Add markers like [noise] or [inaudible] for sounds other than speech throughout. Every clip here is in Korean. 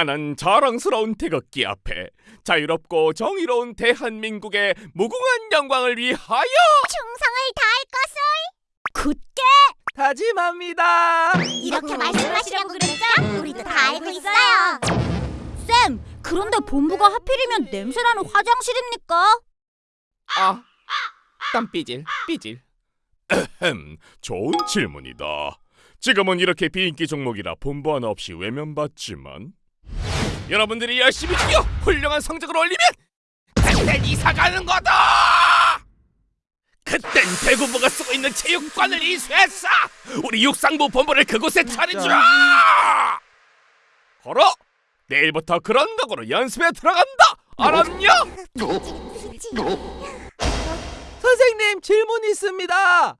나는 자랑스러운 태극기 앞에 자유롭고 정의로운 대한민국의 무궁한 영광을 위하여 충성을 다할 것을 굳게 다짐합니다. 이렇게 말씀하시려고 그랬죠? 우리도 다 알고 있어요. 쌤, 그런데 본부가 하필이면 냄새나는 화장실입니까? 아, 땀 삐질 삐질. 흠, 좋은 질문이다. 지금은 이렇게 비인기 종목이라 본부 하나 없이 외면받지만 여러분들이 열심히 뛰어 훌륭한 성적을 올리면 그땐 이사 가는 거다. 그땐 대구부가 쓰고 있는 체육관을 이수해서 우리 육상부 본부를 그곳에 차리자. 걸어. 내일부터 그런 각오로 연습에 들어간다. 알았냐? 선생님 질문 있습니다.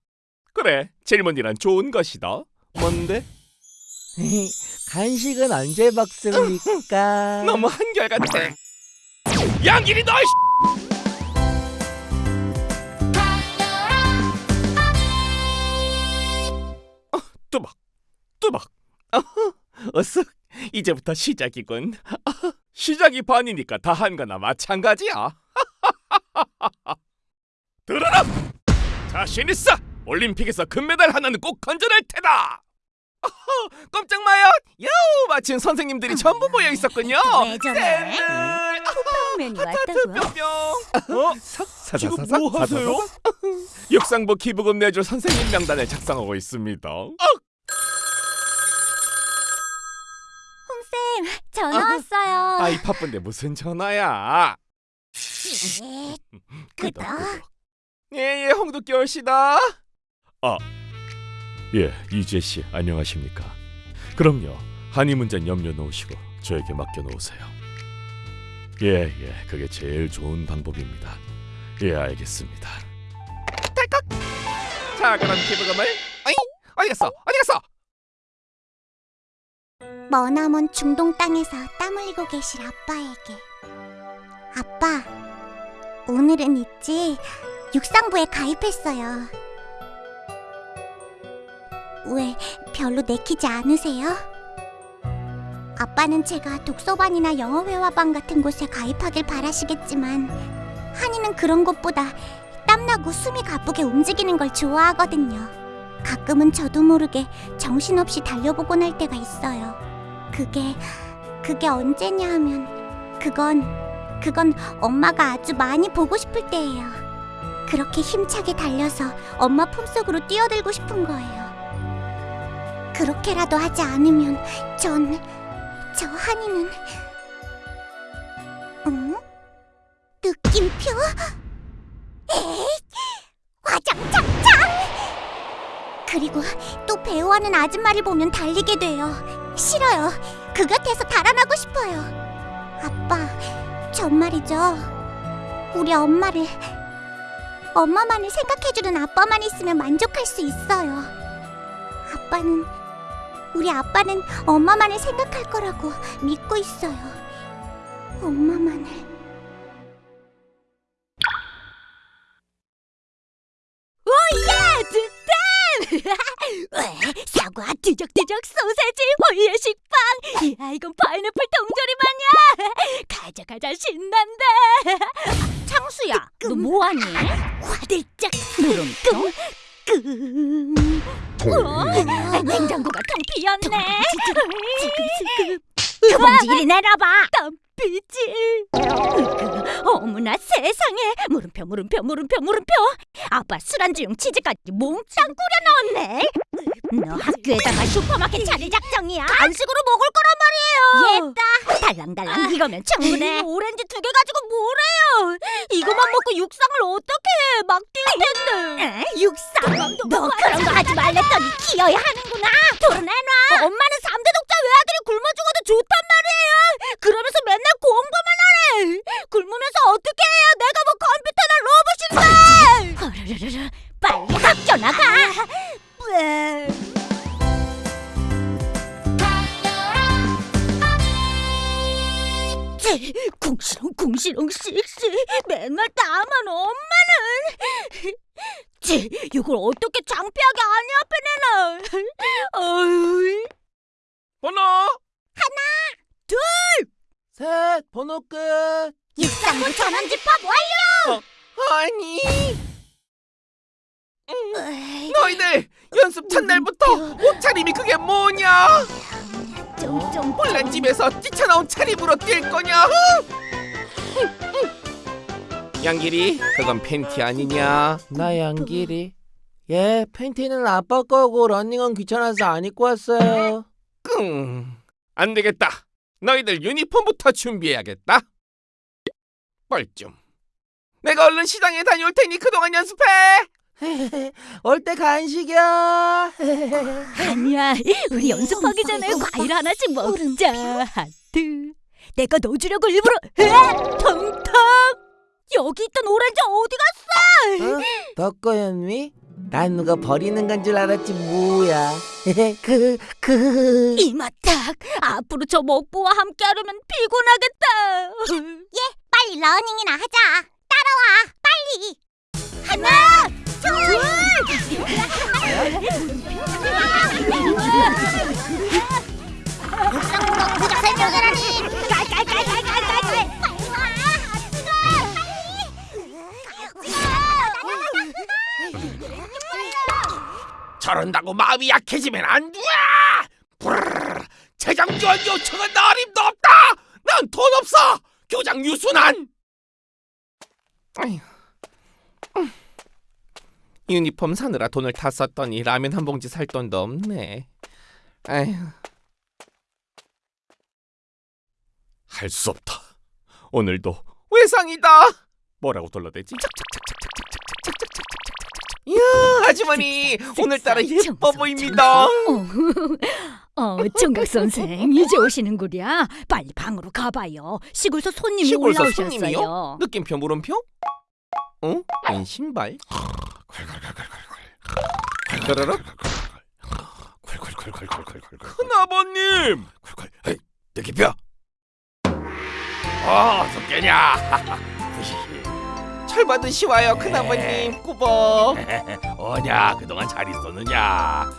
그래, 질문이란 좋은 것이다. 뭔데? [laughs] 간식은 언제 먹습니까? [laughs] 너무 한결같아. 양길이 너. 어, 뚜박, 뚜박. 어허, 어쓱. 이제부터 시작이군. 아하, [laughs] 시작이 반이니까 다 한 거나 마찬가지야. 들어라. 자신 있어. 올림픽에서 금메달 하나는 꼭 건져낼 테다. 어허, 꼼짝 마요. 요, 마침 선생님들이 전부 모여 있었군요. 왜 저래? 쌤들. 면이 하트 뿅뿅. 어? 지금 뭐 하세요? 육상부 기부금 내줄 선생님 명단을 작성하고 있습니다. 홍쌤, 전화 왔어요. 아이 바쁜데 무슨 전화야? [laughs] 예, 끄덕. 끄덕. 예예 홍두깨 씨다. 아, 예 이재 씨 안녕하십니까? 그럼요 한이 문제는 염려 놓으시고 저에게 맡겨 놓으세요. 예 예 그게 제일 좋은 방법입니다. 예 알겠습니다. 딸깍. 자 그럼 기부금을 어이 어디 갔어 어디 갔어? 머나먼 중동 땅에서 땀 흘리고 계실 아빠에게 아빠 오늘은 있지 육상부에 가입했어요 왜 별로 내키지 않으세요? 아빠는 제가 독서반이나 영어회화반 같은 곳에 가입하길 바라시겠지만 한이는 그런 것보다 땀나고 숨이 가쁘게 움직이는 걸 좋아하거든요 가끔은 저도 모르게 정신없이 달려보곤 할 때가 있어요 그게 그게 언제냐 하면 그건 그건 엄마가 아주 많이 보고 싶을 때예요. 그렇게 힘차게 달려서 엄마 품속으로 뛰어들고 싶은 거예요. 그렇게라도 하지 않으면 전 저 한이는 응? 느낌표? 에이, 화장 착착! 그리고 또 배우하는 아줌마를 보면 달리게 돼요. 싫어요. 그 곁에서 달아나고 싶어요. 아빠, 전 말이죠. 우리 엄마를 엄마만을 생각해주는 아빠만 있으면 만족할 수 있어요. 아빠는 우리 아빠는 엄마만을 생각할 거라고 믿고 있어요. 엄마만을. 오예! 득템! [laughs] 사과, 뒤적뒤적 소세지, 호이의 식빵. 이야, 이건 파인애플 통조림 아니야? [laughs] 가져가자 신난다. [laughs] 창수야, 너 뭐하니? 화들짝 물음표. 냉장고가 텅 비었네. 그 봉지 이리 내놔봐. 땀 비질. 어머나 세상에. 물음표 물음표 물음표 물음표. 아빠 술안주용 치즈까지 몽땅 꾸려 넣었네. 너 학교에다가 슈퍼마켓 차릴 작정이야? 간식으로 먹을 거란 말이에요. 얘다. 달랑달랑 이거면 충분해. 오렌지 두 개 가지고 뭐래요? 이거만 먹고 육상을 어떻게 해? 막 뛸 텐데. 육상? 너 그런 거 하지 말랬더니 키워야 하는구나. 돈을 번호 끝. 육상부 전원 집합 완료 아니, 으이, 너희들 연습 첫날부터 옷차림이 그게 뭐냐? 좀 홀란 집에서 뛰쳐나온 차림으로 뛸 거냐? 양길이, 그건 팬티 아니냐? 나 양길이. 예, 팬티는 아빠 거고 러닝은 귀찮아서 안 입고 왔어요. 끙. 안 되겠다. 너희들 유니폼부터 준비해야겠다. 뻘쭘. 내가 얼른 시장에 다녀올 테니 그동안 연습해. [laughs] 올 때 간식이야. [laughs] 아니야 우리 연습하기 전에 과일 하나씩 먹자 하트 내가 넣어주려고 일부러 으악! 텅텅 여기 있던 오렌지 어디 갔어 어? 덕거연미? 난 누가 버리는 건 줄 알았지 뭐야. [laughs] 그, 그. 이마딱 앞으로 저 먹보와 함께 하려면 피곤하겠다. 예 빨리 러닝이나 하자. 따라와 빨리. 하나 둘. 부적 설명하라니? 깔깔깔깔깔깔 빨리 와 저런다고 마음이 약해지면 안 돼. 브르르. 재정 지원 요청은 어림도 없다. 난 돈 없어. 교장 유순한. 유니폼 사느라 돈을 다 썼더니 라면 한 봉지 살 돈도 없네. 아휴. 할 수 없다. 오늘도 외상이다. 뭐라고 돌려대지? 이야, 아주머니 오늘따라 예뻐 보입니다. 어, 어, 총각 선생 이제 오시는구려. 빨리 방으로 가봐요. 시골서 손님이 시골서 올라오셨어요. 손님이요? 느낌표 물음표? 어? 웬 신발? 괄괄괄괄괄 큰아버님! 느낌표! 어, 어떻게냐? 철 받으시와요 큰아버님 꾸벅. [laughs] 어냐 그동안 잘 있었느냐?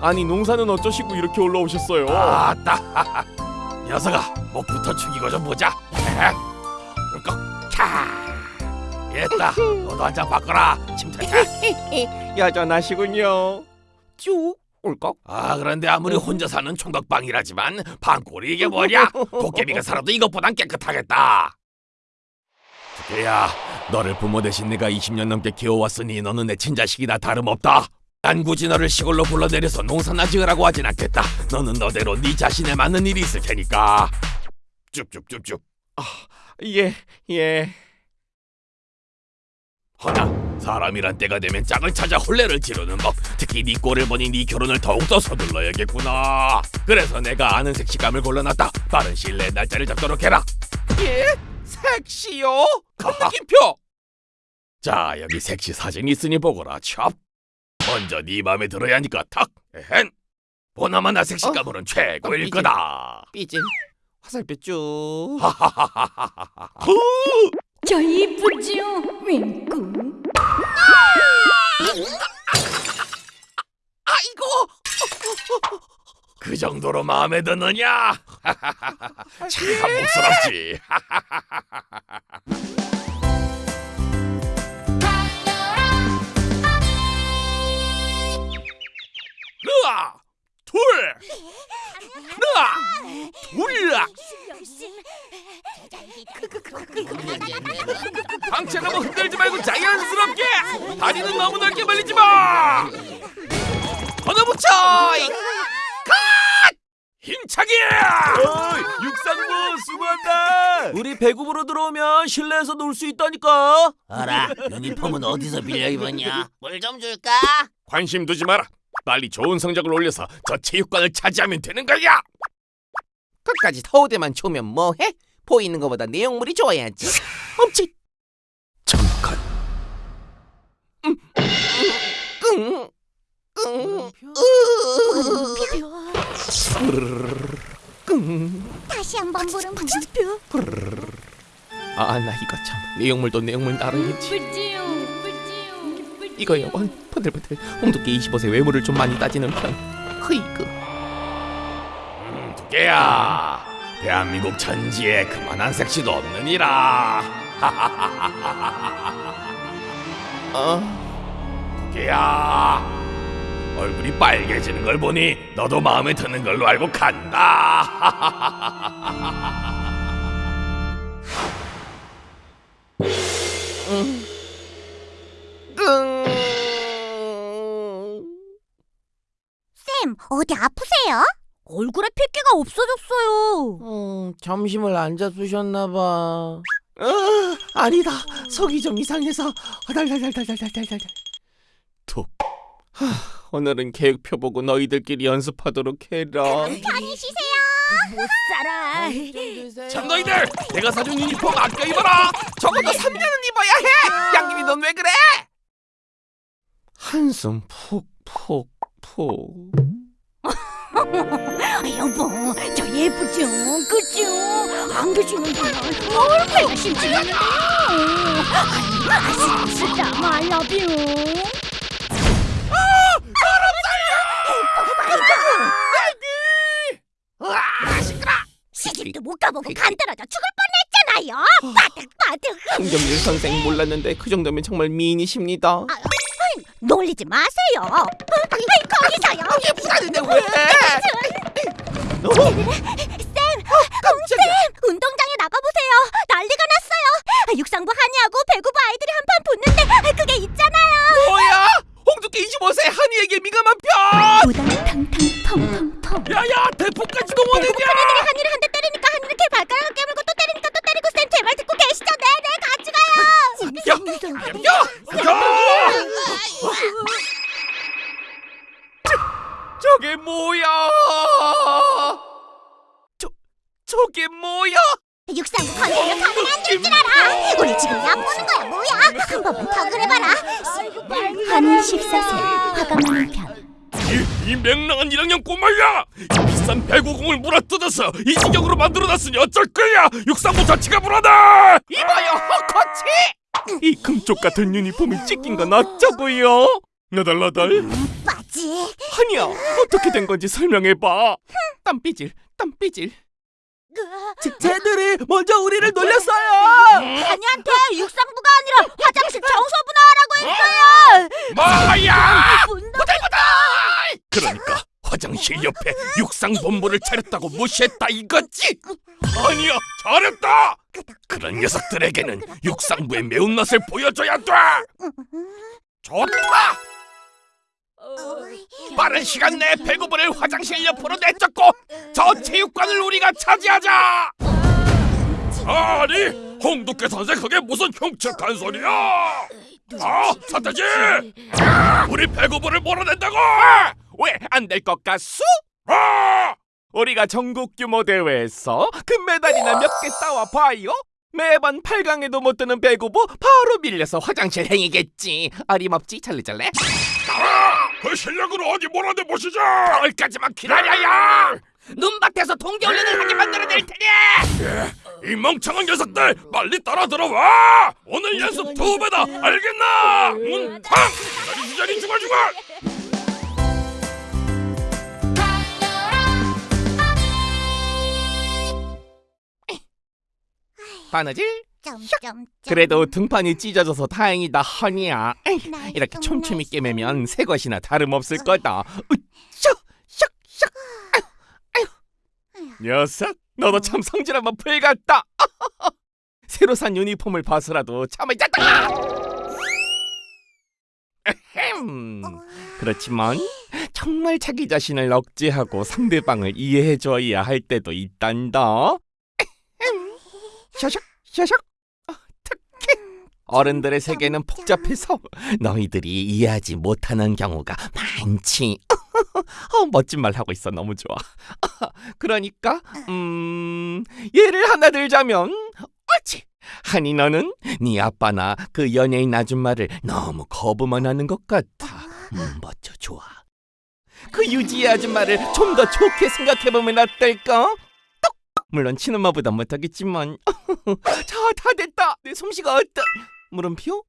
아니 농사는 어쩌시고 이렇게 올라오셨어요? 아따 [laughs] 녀석아 목부터 축이고 좀 보자. [laughs] 울컥 캬 됐다. 너도 한 잔 바꿔라. 침착해. 여전하시군요. 쭉. 울컥 아 그런데 아무리 혼자 사는 총각방이라지만 방골이 이게 뭐냐? 도깨비가 살아도 이것보단 깨끗하겠다 야. 너를 부모 대신 내가 20년 넘게 키워왔으니 너는 내 친자식이나 다름없다. 난 굳이 너를 시골로 불러내려서 농사나 지으라고 하진 않겠다. 너는 너대로 네 자신에 맞는 일이 있을 테니까. 쭉쭉쭉쭉 아, 예, 예. 허나 사람이란 때가 되면 짝을 찾아 혼례를 지르는 법. 특히 네 꼴을 보니 네 결혼을 더욱더 서둘러야겠구나. 그래서 내가 아는 색시감을 골라놨다. 빠른 시일 내에 날짜를 잡도록 해라. 예? 색시요? 큰 느낌표 자 여기 색시 사진이 있으니 보거라 첩 먼저 네 맘에 들어야 하니까 탁 에헨 보나마나 색시감으로는 최고일 삐질. 거다 삐질. 화살표 쭉. 하하하하하하 저 이쁘죠? 윙꾸. 아이고 그 정도로 마음에 드느냐? [laughs] 참 목스럽지. [laughs] 으아! 둘! 으아! 둘 방채 너무 흔들지 말고 자연스럽게! 다리는 너무 넓게 벌리지 마! 걷어붙여 힘차게 육상부 수고한다 우리 배구부로 들어오면 실내에서 놀 수 있다니까. 어라 유니폼은 어디서 빌려 입었냐? 물 좀 줄까? 관심 두지 마라 빨리 좋은 성적을 올려서 저 체육관을 차지하면 되는 거야 끝까지 서우대만 좋으면 뭐해? 보이는 것보다 내용물이 좋아야지. 엄치. 잠깐 끙. 끙. 다시 한번 보는 물음표. 아나 이거 참. 내용물도 내용물 나름이지. 이거요 어, 번들번들 홍두깨 25세 외모를 좀 많이 따지는 편. 흐이그 음, 두께야 대한민국 천지에 그만한 섹시도 없느니라. [laughs] 어, 두께야 얼굴이 빨개지는 걸 보니 너도 마음에 드는 걸로 알고 간다 끙. 쌤, 어디 아프세요? 얼굴에 핏기가 없어졌어요. 음, 점심을 안 잡수셨나 봐. 어, 아니다. 속이 좀 이상해서 달달달달달달달달. 툭. 하, 오늘은 계획표 보고 너희들끼리 연습하도록 해라. 편히 쉬세요. 못 살아. 참 너희들 내가 사준 유니폼 아껴 입어라 적어도 3년은 입어야 해. 양귀비 넌왜 그래? 한숨 푹푹 푹. [laughs] 여보, 저 예쁘죠? 그죠? 안 계시는 동안 얼마나 심심한데요? 아슬아슬다 말라뷰. 시집도 못 가보고 간 떨어져 죽을 뻔했잖아요. 바득 바득. 홍경길 선생 몰랐는데 그 정도면 정말 미인이십니다. 놀리지 마세요. 어? 아이, 거기서요. 예쁘다는데 왜? 쌤, 깜짝이야. 운동장에 나가보세요. 난리가 났어요. 육상부 한이하고 배구부 아이들이 한판 붙는데 그게 있잖아요. 뭐야? 홍두깨 25세 한이에게 민감한 편. 우당탕탕 텅텅텅. 야야 대포까지 동원했냐 애들이 한이를 한 대 때리니까 한이를 이렇게 발가락을 깨물고 또 때리니까 또 때리고 쌤 제발 듣고 계시죠? 네네 같이 가요. 야! 야! 저게 뭐야? 저 저게 뭐야? 육상부 건드려 가면 안될 줄 알아. 우리 지금 약 보는 거야? 한 번만 더 그래봐라. 한이 식사세 화가 많은 편. 이, 이 맹랑한 1학년 꼬마야! 이 비싼 배구공을 물어뜯어서 이 지경으로 만들어놨으니 어쩔 거야! 육상부 자체가 불안해! 이봐요, 헛코치! 이 금쪽 같은 유니폼이 찢긴 건 어쩌고요? 나달나달 빠지. 한이야, 어떻게 된 건지 설명해봐. 땀삐질, 땀삐질. 쟤들이 먼저 우리를 놀렸어요. 한이한테 육상부가 아니라 화장실 청소부 나와라고 했어요. 뭐야! 분노. 그러니까 화장실 옆에 육상본부를 차렸다고 무시했다 이거지? 아니야 잘했다! 그런 녀석들에게는 육상부의 매운맛을 보여줘야 돼! 좋다! 빠른 시간 내에 배구부를 화장실 옆으로 내쫓고 저 체육관을 우리가 차지하자! 아니 홍두깨 선생 그게 무슨 흉측한 소리야! 아 사태지! 우리 배구부를 몰아낸다고! 왜 안 될 것 같소? 아! 우리가 전국 규모 대회에서 금메달이나 몇 개 따와 봐요. 매번 8강에도 못 드는 배구부 바로 밀려서 화장실 행이겠지. 어림없지 찰리잘래? 아! 그 실력으로 어디 몰아내 보시죠! 가을까지만 기다려야! 눈밭에서 동계훈련을 하게 만들어낼 테니 이 멍청한 녀석들 빨리 따라 들어와! 오늘 연습 두 배다 알겠나? 문 탕! 자리 주자리 주갈주갈! 바느질? 점점. 그래도 등판이 찢어져서 다행이다 허니야. 에이, 이렇게 촘촘히 깨매면 새 것이나 다름없을 거다. 으쌰, 샥, 샥. 녀석, 너도 참 성질 한번 풀같다. [laughs] 새로 산 유니폼을 봐서라도 참을 잤다. 에헴. 그렇지만 정말 자기 자신을 억제하고 상대방을 이해해줘야 할 때도 있단다. 샤샥, 샤샥. 어른들의 세계는 복잡해서 너희들이 이해하지 못하는 경우가 많지. [laughs] 어, 멋진 말 하고 있어 너무 좋아. [laughs] 그러니까 음 예를 하나 들자면 옳지. 한이 너는 네 아빠나 그 연예인 아줌마를 너무 거부만 하는 것 같아. 음, 멋져 좋아. 그 유지의 아줌마를 좀 더 좋게 생각해보면 어떨까? 물론 친엄마보단 못하겠지만 [laughs] 자 다 됐다 내 솜씨가 어떠 물음표 어?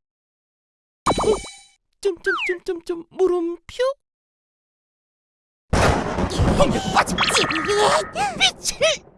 점점점점점 물음표 찌릿 미칠